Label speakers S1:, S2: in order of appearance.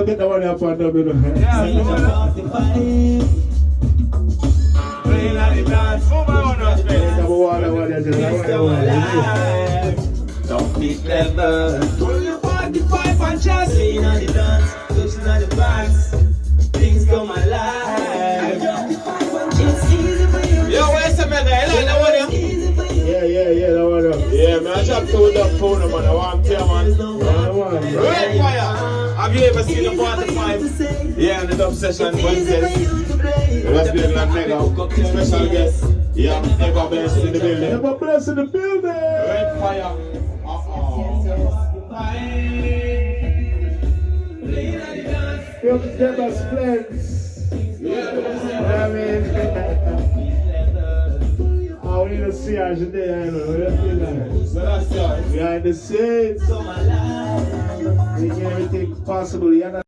S1: go get the one up on them, you know.
S2: Yeah,
S3: Sing
S2: come
S3: the
S2: on.
S3: 45.
S2: Playing at the dance. Move on, us,
S1: Get
S2: baby.
S1: the one, the one, the one, the
S3: Things
S1: one,
S3: come
S1: the one.
S3: Don't be clever. Pull your 45 and just lean on the dance. Touching on the bars. Things come alive. Easy for you.
S2: Yo, where's the mega? You like that one, yeah?
S3: It's easy for you.
S1: Yeah, yeah, yeah, that one up.
S2: Yeah, man, I chop two the phone, man. I want to, tell, man.
S1: Yeah, that one.
S2: Red fire. Have you ever seen the 45? Yeah, the dub session Wednesdays. It was big like mega. Special guest. Yeah, ever best in the building.
S1: Have a bless in the building.
S2: Red fire. Uh-oh.
S1: Feel the devil splits. You I mean? I want you to see us today, you know. What do you feel like?
S2: So that's yours.
S1: Behind the scenes,
S3: Alive.
S1: possible.